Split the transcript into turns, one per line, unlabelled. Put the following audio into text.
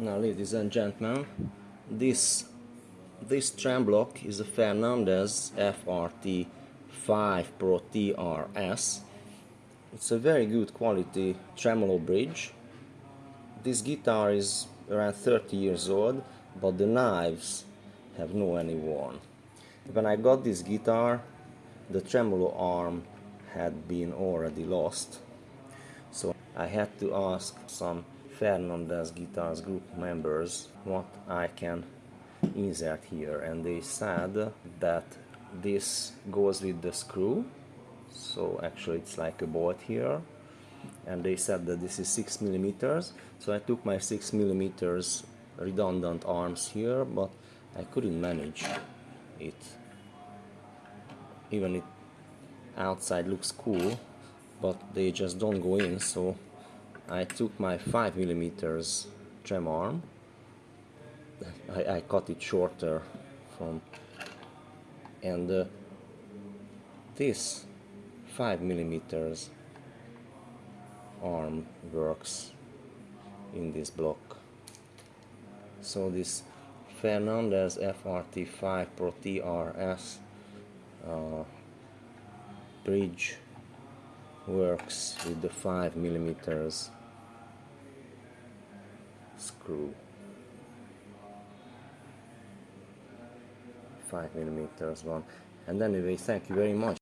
Now, ladies and gentlemen, this this trem block is a Fernandes FRT 5 Pro TRS. It's a very good quality tremolo bridge. This guitar is around 30 years old, but the knives have no any worn. When I got this guitar, the tremolo arm had been already lost, so I had to ask some Fernandes Guitars group members what I can insert here and they said that this goes with the screw so actually it's like a bolt here and they said that this is 6 millimeters so I took my 6 millimeters redundant arms here but I couldn't manage it. Even it outside looks cool but they just don't go in so I took my 5 millimeters trem arm. I, I cut it shorter from and uh, this 5 millimeters arm works in this block. So this Fernandes FRT5 Pro TRS uh, bridge works with the 5 millimeters screw. 5 millimeters one. And anyway thank you very much